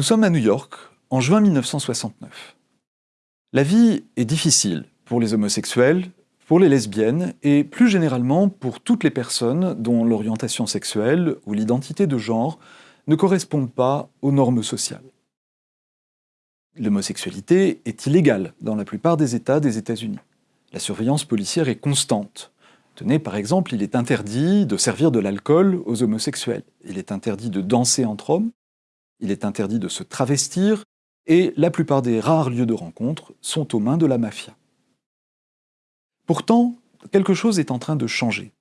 Nous sommes à New York, en juin 1969. La vie est difficile pour les homosexuels, pour les lesbiennes et plus généralement pour toutes les personnes dont l'orientation sexuelle ou l'identité de genre ne correspondent pas aux normes sociales. L'homosexualité est illégale dans la plupart des États des États-Unis. La surveillance policière est constante. Tenez, par exemple, il est interdit de servir de l'alcool aux homosexuels. Il est interdit de danser entre hommes. Il est interdit de se travestir. Et la plupart des rares lieux de rencontre sont aux mains de la mafia. Pourtant, quelque chose est en train de changer.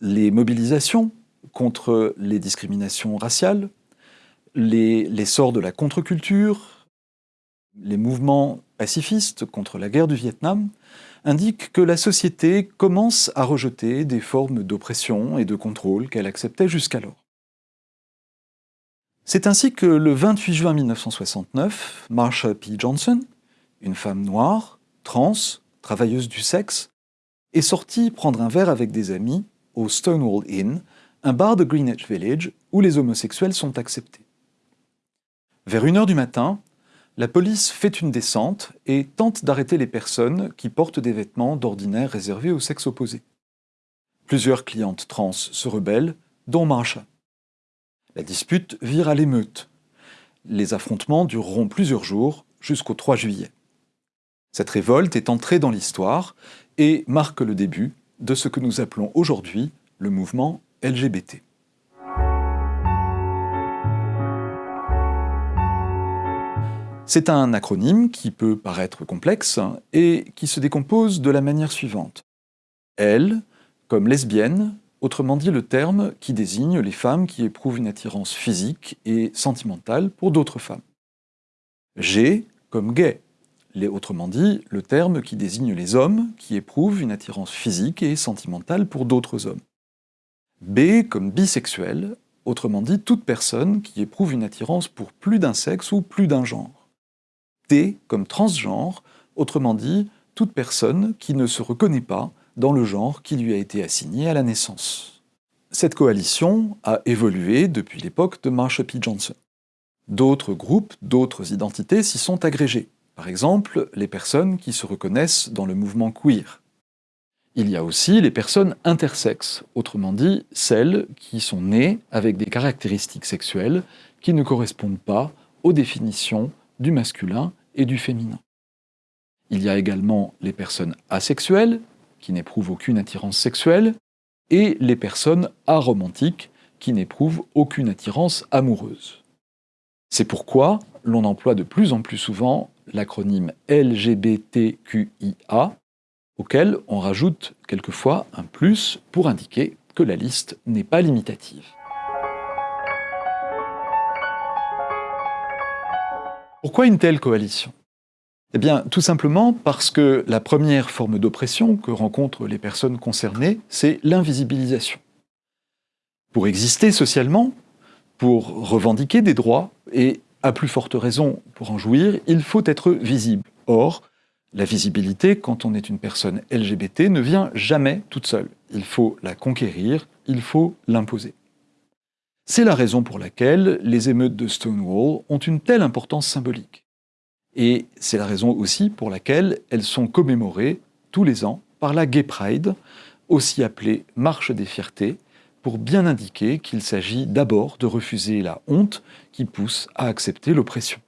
Les mobilisations contre les discriminations raciales, l'essor de la contre-culture, les mouvements pacifistes contre la guerre du Vietnam indiquent que la société commence à rejeter des formes d'oppression et de contrôle qu'elle acceptait jusqu'alors. C'est ainsi que le 28 juin 1969, Marsha P. Johnson, une femme noire, trans, travailleuse du sexe, est sortie prendre un verre avec des amis au Stonewall Inn, un bar de Greenwich Village où les homosexuels sont acceptés. Vers une heure du matin, la police fait une descente et tente d'arrêter les personnes qui portent des vêtements d'ordinaire réservés au sexe opposé. Plusieurs clientes trans se rebellent, dont Marsha. La dispute vire à l'émeute. Les affrontements dureront plusieurs jours jusqu'au 3 juillet. Cette révolte est entrée dans l'histoire et marque le début de ce que nous appelons aujourd'hui le mouvement LGBT. C'est un acronyme qui peut paraître complexe et qui se décompose de la manière suivante. L comme lesbienne, autrement dit le terme qui désigne les femmes qui éprouvent une attirance physique et sentimentale pour d'autres femmes. G comme gay, autrement dit, le terme qui désigne les hommes qui éprouvent une attirance physique et sentimentale pour d'autres hommes. B comme bisexuel, autrement dit toute personne qui éprouve une attirance pour plus d'un sexe ou plus d'un genre. T comme transgenre, autrement dit toute personne qui ne se reconnaît pas dans le genre qui lui a été assigné à la naissance. Cette coalition a évolué depuis l'époque de Marsha P. Johnson. D'autres groupes, d'autres identités s'y sont agrégés. Par exemple, les personnes qui se reconnaissent dans le mouvement queer. Il y a aussi les personnes intersexes, autrement dit celles qui sont nées avec des caractéristiques sexuelles qui ne correspondent pas aux définitions du masculin et du féminin. Il y a également les personnes asexuelles, qui n'éprouvent aucune attirance sexuelle, et les personnes aromantiques, qui n'éprouvent aucune attirance amoureuse. C'est pourquoi l'on emploie de plus en plus souvent l'acronyme LGBTQIA, auquel on rajoute quelquefois un plus pour indiquer que la liste n'est pas limitative. Pourquoi une telle coalition? Eh bien, tout simplement parce que la première forme d'oppression que rencontrent les personnes concernées, c'est l'invisibilisation. Pour exister socialement, pour revendiquer des droits et à plus forte raison, pour en jouir, il faut être visible. Or, la visibilité, quand on est une personne LGBT, ne vient jamais toute seule. Il faut la conquérir, il faut l'imposer. C'est la raison pour laquelle les émeutes de Stonewall ont une telle importance symbolique. Et c'est la raison aussi pour laquelle elles sont commémorées tous les ans par la Gay Pride, aussi appelée Marche des fiertés, pour bien indiquer qu'il s'agit d'abord de refuser la honte qui pousse à accepter l'oppression.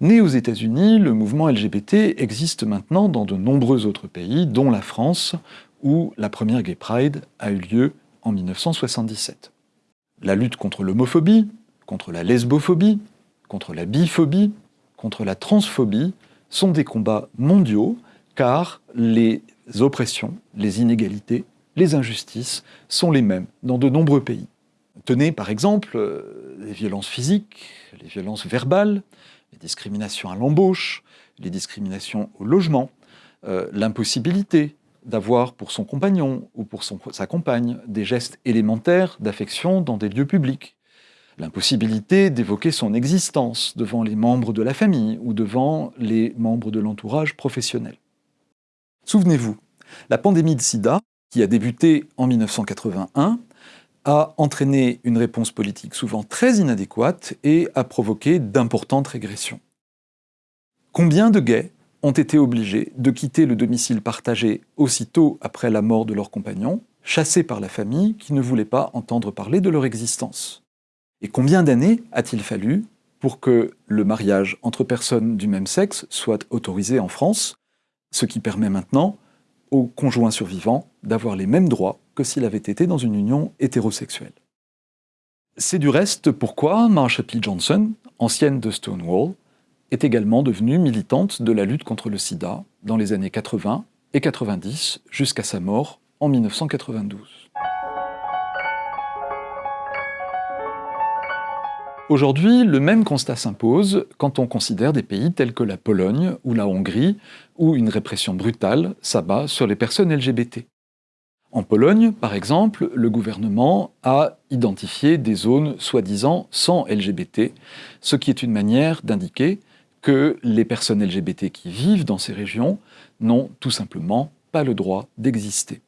Né aux États-Unis, le mouvement LGBT existe maintenant dans de nombreux autres pays, dont la France, où la première Gay Pride a eu lieu en 1977. La lutte contre l'homophobie, contre la lesbophobie, contre la biphobie, contre la transphobie sont des combats mondiaux car les oppressions, les inégalités les injustices sont les mêmes dans de nombreux pays. Tenez par exemple euh, les violences physiques, les violences verbales, les discriminations à l'embauche, les discriminations au logement, euh, l'impossibilité d'avoir pour son compagnon ou pour sa compagne des gestes élémentaires d'affection dans des lieux publics, l'impossibilité d'évoquer son existence devant les membres de la famille ou devant les membres de l'entourage professionnel. Souvenez-vous, la pandémie de sida qui a débuté en 1981, a entraîné une réponse politique souvent très inadéquate et a provoqué d'importantes régressions. Combien de gays ont été obligés de quitter le domicile partagé aussitôt après la mort de leur compagnon, chassés par la famille qui ne voulait pas entendre parler de leur existence? Et combien d'années a-t-il fallu pour que le mariage entre personnes du même sexe soit autorisé en France, ce qui permet maintenant aux conjoints survivants d'avoir les mêmes droits que s'il avait été dans une union hétérosexuelle. C'est du reste pourquoi Marsha P. Johnson, ancienne de Stonewall, est également devenue militante de la lutte contre le sida dans les années 80 et 90 jusqu'à sa mort en 1992. Aujourd'hui, le même constat s'impose quand on considère des pays tels que la Pologne ou la Hongrie, où une répression brutale s'abat sur les personnes LGBT. En Pologne, par exemple, le gouvernement a identifié des zones soi-disant sans LGBT, ce qui est une manière d'indiquer que les personnes LGBT qui vivent dans ces régions n'ont tout simplement pas le droit d'exister.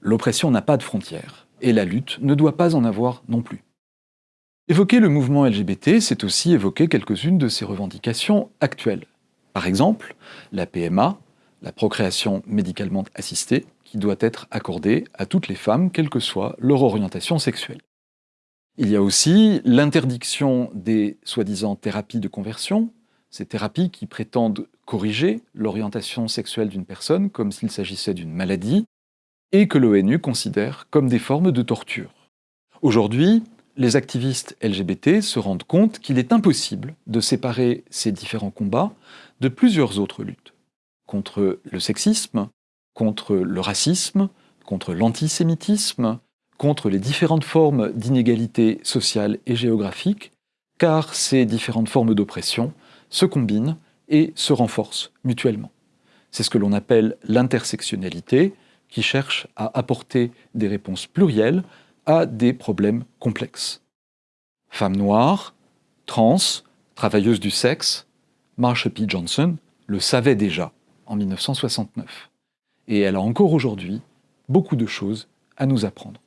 L'oppression n'a pas de frontières, et la lutte ne doit pas en avoir non plus. Évoquer le mouvement LGBT, c'est aussi évoquer quelques-unes de ses revendications actuelles. Par exemple, la PMA, la procréation médicalement assistée, qui doit être accordée à toutes les femmes, quelle que soit leur orientation sexuelle. Il y a aussi l'interdiction des soi-disant thérapies de conversion, ces thérapies qui prétendent corriger l'orientation sexuelle d'une personne comme s'il s'agissait d'une maladie, et que l'ONU considère comme des formes de torture. Aujourd'hui, les activistes LGBT se rendent compte qu'il est impossible de séparer ces différents combats de plusieurs autres luttes. Contre le sexisme, contre le racisme, contre l'antisémitisme, contre les différentes formes d'inégalité sociale et géographique, car ces différentes formes d'oppression se combinent et se renforcent mutuellement. C'est ce que l'on appelle l'intersectionnalité, qui cherche à apporter des réponses plurielles à des problèmes complexes. Femmes noires, trans, travailleuses du sexe, Marsha P. Johnson le savait déjà en 1969. Et elle a encore aujourd'hui beaucoup de choses à nous apprendre.